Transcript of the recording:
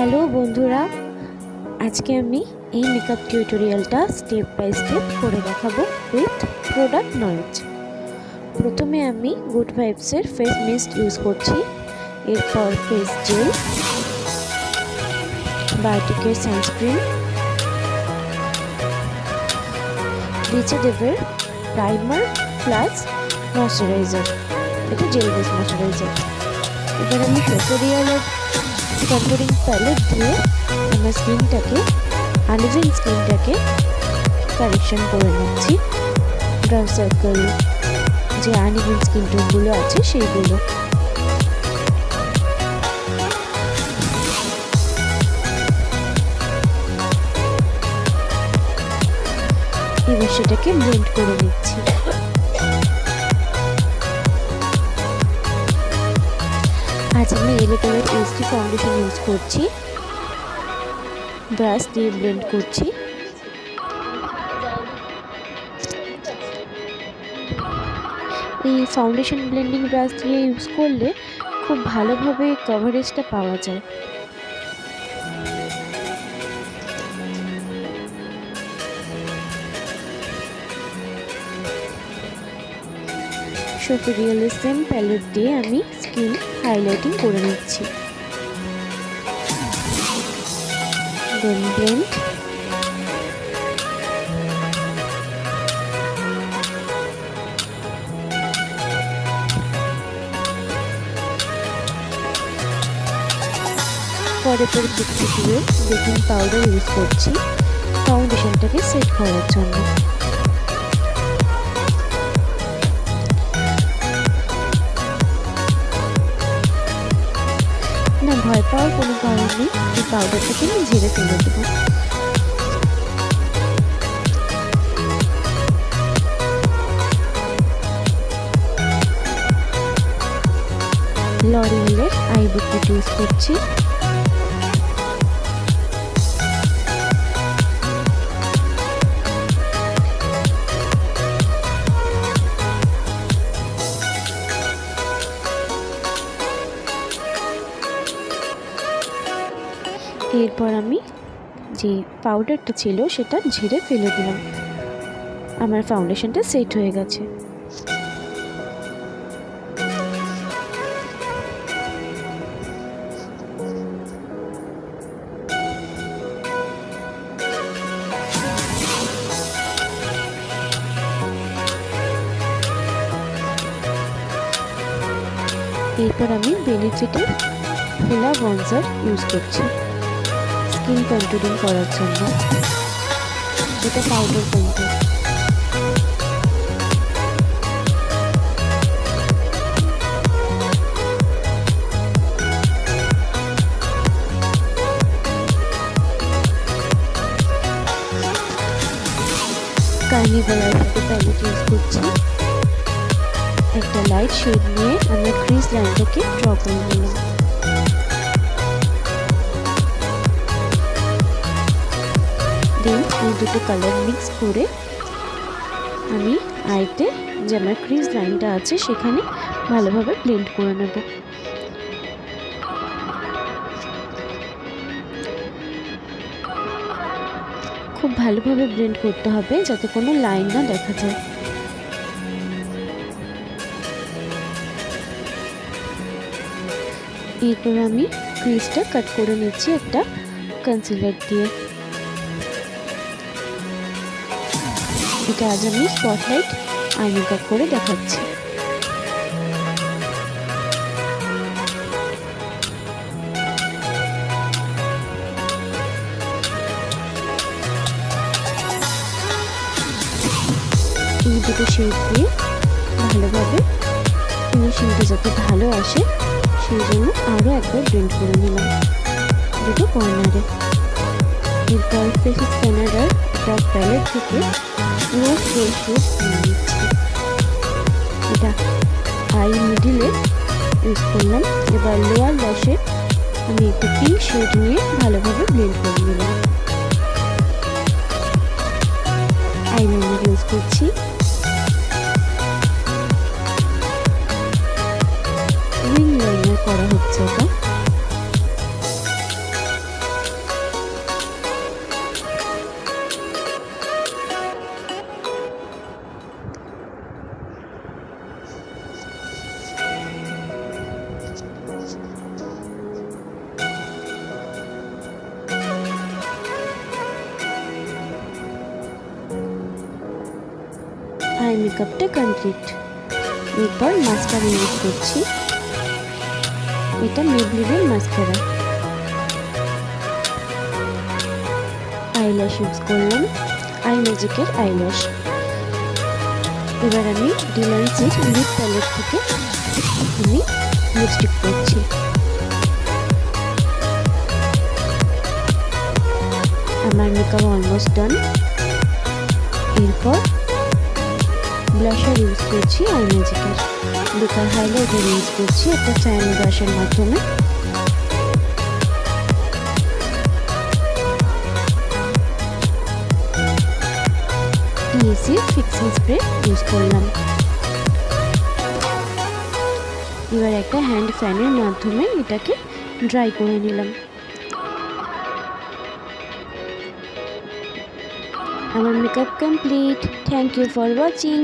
Hello বন্ধুরা, আজকে আমি এই মেকআপ টিউটোরিয়ালটা স্টেপ বাই স্টেপ করে দেখাবো উইথ প্রোডাক্ট নলেজ প্রথমে আমি গুড ভাইবসের ফেস মিস্ট ইউজ করছি, এরপর ফেস জেল বায়োটিকের সানস্ক্রিন নিচে প্রাইমার প্লাস ময়শ্চারাইজার এটা জেল বেস ময়শ্চারাইজার এবার আমি টিউটোরিয়ালের কন্ট্রোলিং প্যালেট দিয়ে আমার স্কিনটাকে আনইভেন স্কিনটাকে কারেকশন করে নিচ্ছি। ব্রাউন সার্কেল যে আনইভেন স্কিন টোনগুলো আছে সেইগুলো। এবার সেটাকে ব্লেন্ড করে নিচ্ছি। আজ আমি এলো কালার এইচডি ফাউন্ডেশন ইউজ করছি। ব্রাশ দিয়ে ব্লেন্ড করছি। এই ফাউন্ডেশন ব্লেন্ডিং ব্রাশ দিয়ে ইউজ করলে খুব ভালোভাবে কভারেজটা পাওয়া যায়। সত্যি রিয়েলিজম প্যালেট দিয়ে আমি স্কিন হাইলাইটিং করে নিচ্ছি। পরে পরে দিয়ে বেকিং পাউডার ইউজ করছি। ফাউন্ডেশনটাকে সেট করার জন্য। না ভয় পাওয়ার কোনো কারণ নেই এই পাউডারটাকে আমি ঝেড়ে ফেলে দেবো। লরিয়েলের আই বুকলেট ইউজ করছি। এরপর আমি যে পাউডারটা ছিল সেটা ঝেড়ে ফেলে দিলাম। আমার ফাউন্ডেশনটা সেট হয়ে গেছে। এরপর আমি বেনিফিটের ফোলা বনজার ইউজ করছি। স্কিন কন্ট্রোলিং করার জন্য। এটা পাউডার কন্ট্রোল কার্নিভাল আইসাতে প্যালেট ইউজ করছি। একটা লাইট শেড নিয়ে আমরা ক্রিজ লাইনটাকে ড্র করে নিলাম। দেন এই দুটো কালার মিক্স করে আমি আইতে যে আমার ক্রিজ লাইনটা আছে সেখানে ভালোভাবে ব্লেন্ড করে নেব। খুব ভালোভাবে ব্লেন্ড করতে হবে যাতে কোনো লাইন না দেখা যায়। এরপর আমি ক্রিজটা কাট করে নিচ্ছি একটা কনসিলার দিয়ে। এটা আজ আমি স্পটলাইট আই মেকআপ করে দেখাচ্ছি। এই দুটো শেড দিয়ে ভালোভাবে ফিনিশিংটা যাতে ভালো আসে, সেই জন্য আরও একবার ব্লেন্ড করে নিলাম দুটো কর্নারে এরপর ফেস স্ক্যানারার টপ প্যালেট থেকে রোজ গোল্ড শেড নিয়ে এটা আই মিডিলে ইউজ করলাম। এবার লোয়ার ল্যাশে আমি একটু নিয়ে ভালোভাবে ব্লেন্ড করে নিলাম আইলাইনার ইউজ করছি। উইং করা হচ্ছে এটা। আই মেকআপটা কমপ্লিট এরপর মাস্কারা ইউজ করছি। এটা মেবলিনের মাস্কারা আইল্যাশ ইউজ করলাম। আই ম্যাজিকের আইল্যাশ এবার আমি ডিলান্সের লিপ প্যালেট থেকে আমি লিপস্টিক করছি। আমার মেকআপ অলমোস্ট ডান এরপর ব্লাশার ইউজ করছি আই ম্যাজিকের বেকার হাইলাইটার ইউজ করছি একটা ফ্যান ব্রাশের মাধ্যমে। টিএসি ফিক্সিং স্প্রে ইউজ করলাম। এবার একটা হ্যান্ড ফ্যানের মাধ্যমে এটাকে ড্রাই করে নিলাম। আমার makeup complete thank you for watching